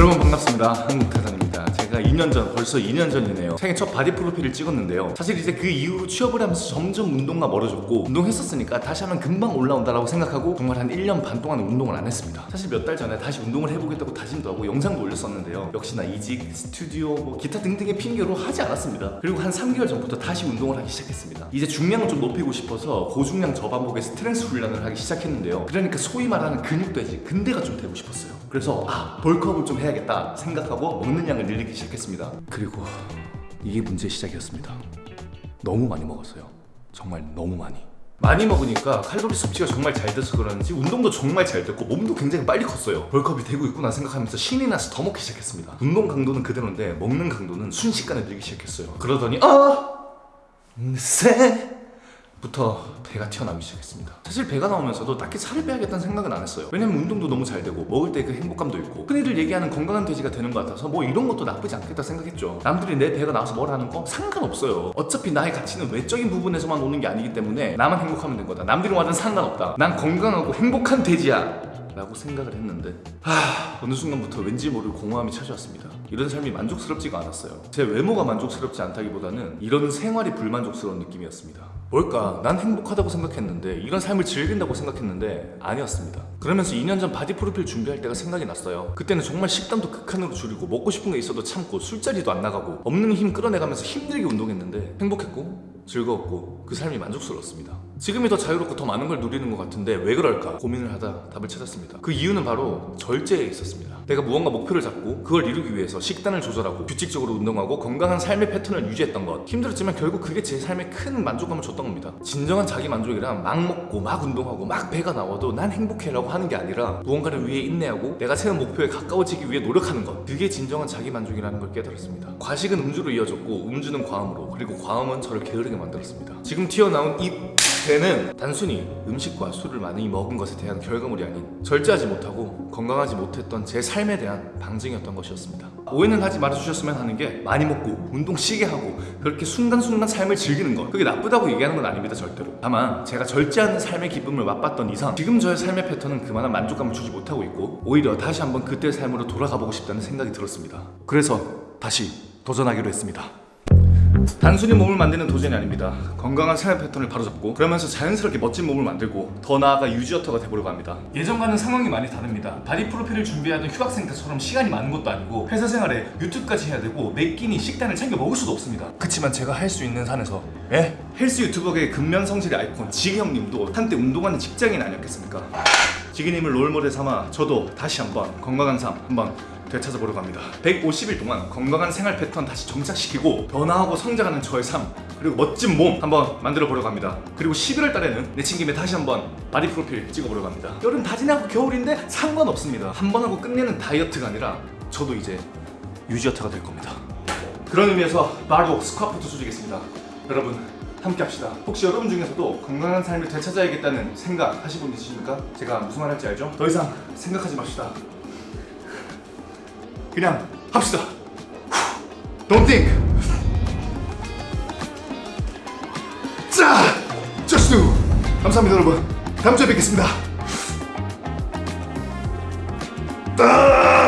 여러분 반갑습니다. 한국대산 제가 2년 전 벌써 2년 전이네요. 생애 첫 바디 프로필을 찍었는데요. 사실 이제 그 이후로 취업을 하면서 점점 운동과 멀어졌고 운동했었으니까 다시 하면 금방 올라온다라고 생각하고 정말 한 1년 반 동안 운동을 안 했습니다. 사실 몇 달 전에 다시 운동을 해보겠다고 다짐도 하고 영상도 올렸었는데요. 역시나 이직, 스튜디오, 뭐 기타 등등의 핑계로 하지 않았습니다. 그리고 한 3개월 전부터 다시 운동을 하기 시작했습니다. 이제 중량을 좀 높이고 싶어서 고중량 저반복의 strength 훈련을 하기 시작했는데요. 그러니까 소위 말하는 근육돼지 근대가 좀 되고 싶었어요. 그래서 아 벌크업을 좀 해야겠다 생각하고 먹는 양을 늘리기 시작했 습니다. 그리고 이게 문제의 시작이었습니다. 너무 많이 먹었어요. 정말 너무 많이. 많이 먹으니까 칼로리 섭취가 정말 잘 돼서 그런지 운동도 정말 잘 됐고 몸도 굉장히 빨리 컸어요. 벌크업이 되고 있구나 생각하면서 신이 나서 더 먹기 시작했습니다. 운동 강도는 그대로인데 먹는 강도는 순식간에 늘기 시작했어요. 그러더니 아! 세 부터 배가 튀어나오기 시작했습니다. 사실 배가 나오면서도 딱히 살을 빼야겠다는 생각은 안 했어요. 왜냐면 운동도 너무 잘 되고 먹을 때 그 행복감도 있고 흔히들 얘기하는 건강한 돼지가 되는 것 같아서 뭐 이런 것도 나쁘지 않겠다 생각했죠. 남들이 내 배가 나와서 뭘 하는 거 상관없어요. 어차피 나의 가치는 외적인 부분에서만 오는 게 아니기 때문에 나만 행복하면 된 거다. 남들이 와든 상관없다. 난 건강하고 행복한 돼지야 라고 생각을 했는데 하... 어느 순간부터 왠지 모를 공허함이 찾아왔습니다. 이런 삶이 만족스럽지가 않았어요. 제 외모가 만족스럽지 않다기보다는 이런 생활이 불만족스러운 느낌이었습니다. 뭘까? 난 행복하다고 생각했는데 이런 삶을 즐긴다고 생각했는데 아니었습니다. 그러면서 2년 전 바디 프로필 준비할 때가 생각이 났어요. 그때는 정말 식단도 극한으로 줄이고 먹고 싶은 게 있어도 참고 술자리도 안 나가고 없는 힘 끌어내가면서 힘들게 운동했는데 행복했고 즐거웠고 그 삶이 만족스러웠습니다. 지금이 더 자유롭고 더 많은 걸 누리는 것 같은데 왜 그럴까? 고민을 하다 답을 찾았습니다 그 이유는 바로 절제에 있었습니다. 내가 무언가 목표를 잡고 그걸 이루기 위해서 식단을 조절하고 규칙적으로 운동하고 건강한 삶의 패턴을 유지했던 것. 힘들었지만 결국 그게 제 삶에 큰 만족감을 줬던 겁니다. 진정한 자기 만족이란 막 먹고 막 운동하고 막 배가 나와도 난 행복해 라고 하는 게 아니라 무언가를 위해 인내하고 내가 세운 목표에 가까워지기 위해 노력하는 것. 그게 진정한 자기 만족이라는 걸 깨달았습니다. 과식은 음주로 이어졌고 음주는 과음으로 그리고 과음은 저를 게으르게 만들었습니다. 지금 튀어나온 이 배는 단순히 음식과 술을 많이 먹은 것에 대한 결과물이 아닌 절제하지 못하고 건강하지 못했던 제 삶에 대한 방증이었던 것이었습니다. 오해는 하지 말아주셨으면 하는 게 많이 먹고 운동 시게 하고 그렇게 순간순간 삶을 즐기는 것. 그게 나쁘다고 얘기하는 건 아닙니다 절대로. 다만 제가 절제하는 삶의 기쁨을 맛봤던 이상 지금 저의 삶의 패턴은 그만한 만족감을 주지 못하고 있고 오히려 다시 한번 그때의 삶으로 돌아가 보고 싶다는 생각이 들었습니다. 그래서 다시 도전하기로 했습니다 단순히 몸을 만드는 도전이 아닙니다 건강한 생활 패턴을 바로잡고 그러면서 자연스럽게 멋진 몸을 만들고 더 나아가 유지어터가 되보려고 합니다 예전과는 상황이 많이 다릅니다 바디 프로필을 준비하던 휴학생 때처럼 시간이 많은 것도 아니고 회사 생활에 유튜브까지 해야 되고 매 끼니 식단을 챙겨 먹을 수도 없습니다 그치만 제가 할 수 있는 선에서 예? 헬스 유튜버계의 근면성실의 아이콘 지기 형님도 한때 운동하는 직장인 아니었겠습니까? 지기님을 롤모델 삼아 저도 다시 한번 건강한 삶 한번 되찾아보려고 합니다. 150일 동안 건강한 생활 패턴 다시 정착시키고 변화하고 성장하는 저의 삶 그리고 멋진 몸 한번 만들어 보려고 합니다. 그리고 11월 달에는 내친 김에 다시 한번 바디 프로필 찍어보려고 합니다. 여름 다 지나고 겨울인데 상관없습니다. 한 번 하고 끝내는 다이어트가 아니라 저도 이제 유지어터가 될 겁니다. 그런 의미에서 바로 스쿼트 조지겠습니다. 여러분 함께 합시다. 혹시 여러분 중에서도 건강한 삶을 되찾아야겠다는 생각 하신 분 있으십니까? 제가 무슨 말 할지 알죠? 더 이상 생각하지 맙시다 그냥 합시다 Don't think 자! Just do 감사합니다 여러분 다음 주에 뵙겠습니다 아!